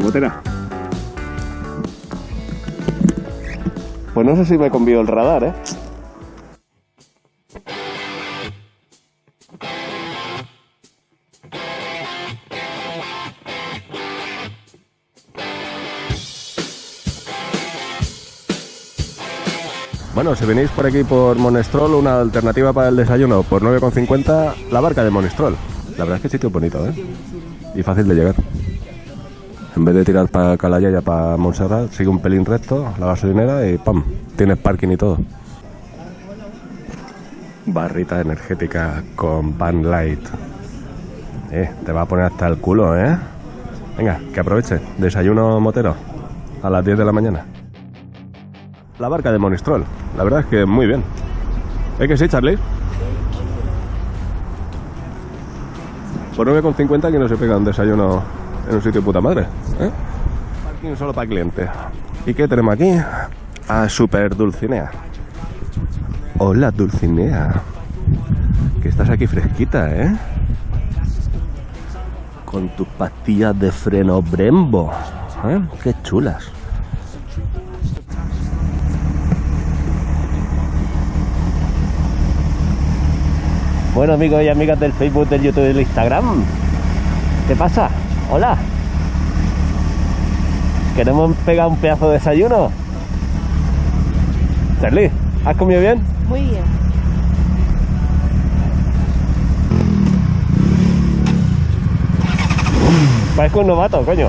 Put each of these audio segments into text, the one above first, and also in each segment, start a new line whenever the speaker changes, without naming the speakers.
motera. Pues no sé si me convió el radar, ¿eh? Bueno, si venís por aquí por Monestrol, una alternativa para el desayuno por 9,50, la barca de Monestrol. La verdad es que el sitio es bonito, ¿eh? Y fácil de llegar. En vez de tirar para Calayaya, para Montserrat, sigue un pelín recto, la gasolinera y ¡pam! Tienes parking y todo. Barrita energética con Pan Light. Eh, te va a poner hasta el culo, ¿eh? Venga, que aproveche. Desayuno motero a las 10 de la mañana. La barca de Monistrol. La verdad es que muy bien. ¿Es que sí, Charlie? Por 9,50 que no se pega un desayuno en un sitio de puta madre. ¿eh? Parking solo para clientes. ¿Y qué tenemos aquí? A Super Dulcinea. Hola, Dulcinea. Que estás aquí fresquita, ¿eh? Con tus pastillas de freno Brembo. ¿eh? Qué chulas. Bueno amigos y amigas del Facebook, del YouTube y del Instagram. ¿Qué pasa? Hola. ¿Queremos pegar un pedazo de desayuno? Charlie, ¿has comido bien?
Muy bien.
Parezco un novato, coño.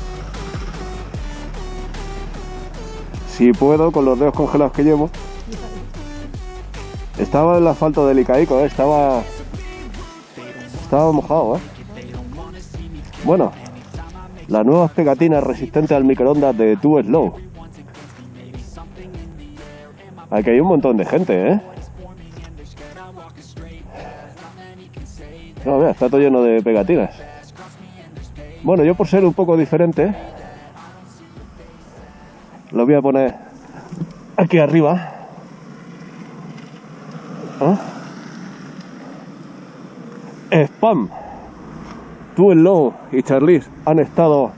Si puedo, con los dedos congelados que llevo. Estaba el asfalto delicadico, ¿eh? estaba, estaba mojado, ¿eh? Bueno, las nuevas pegatinas resistentes al microondas de Too Slow. Aquí hay un montón de gente, ¿eh? No, mira, está todo lleno de pegatinas. Bueno, yo por ser un poco diferente, lo voy a poner aquí arriba. ¿Ah? Spam. Tú, Low y Charlize han estado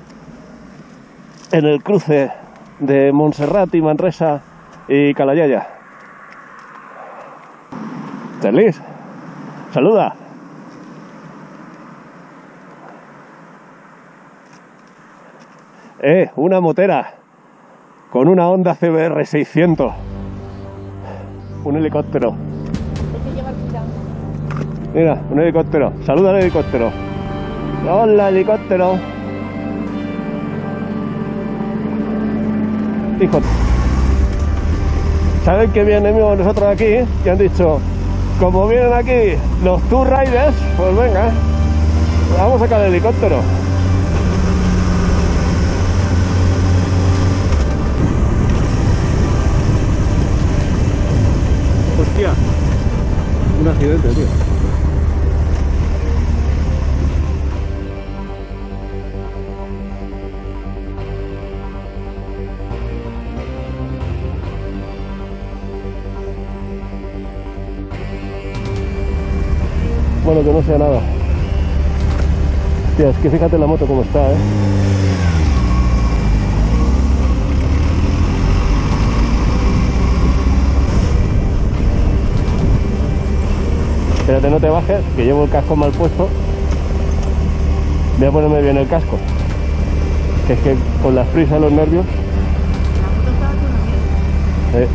en el cruce de Montserrat y Manresa y Calayaya. Charlize, saluda. Eh, una motera con una Honda CBR 600. Un helicóptero. Mira, un helicóptero. Saluda al helicóptero. Hola, helicóptero. Hijo. ¿Saben que vienen nosotros aquí? Que han dicho, como vienen aquí los Tour Riders, pues venga, vamos a sacar el helicóptero. Hostia, un tío. Bueno, que no sea nada. Hostia, es que fíjate la moto como está, ¿eh? Espérate, no te bajes, que llevo el casco mal puesto. Voy a ponerme bien el casco. Que es que con las prisas, los nervios.
La moto
eh,